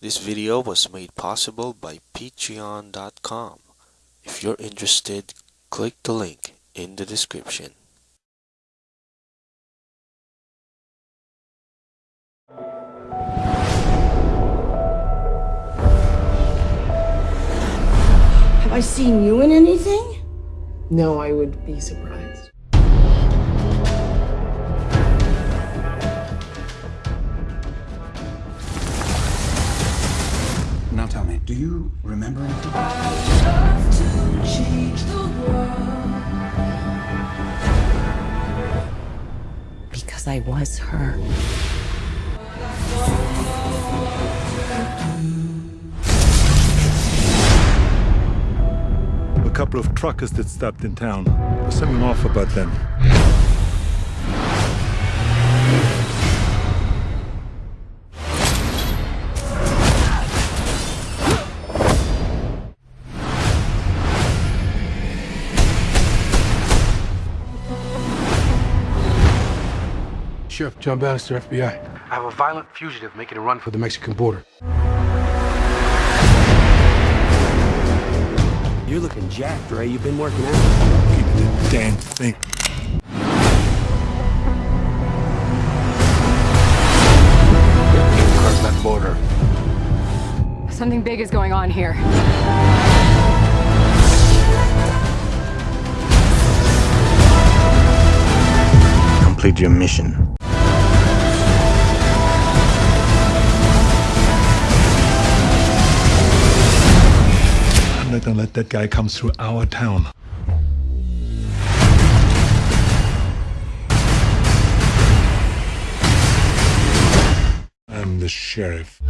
This video was made possible by patreon.com. If you're interested, click the link in the description. Have I seen you in anything? No, I would be surprised. Now do you remember anything? Because I was her. A couple of truckers that stopped in town. There's something off about them. Sheriff John Bannister, FBI. I have a violent fugitive making a run for the Mexican border. You're looking jacked, Ray. You've been working out. Keep the damn thing. Across that border. Something big is going on here. Complete your mission. I'm not let that guy come through our town. I'm the sheriff.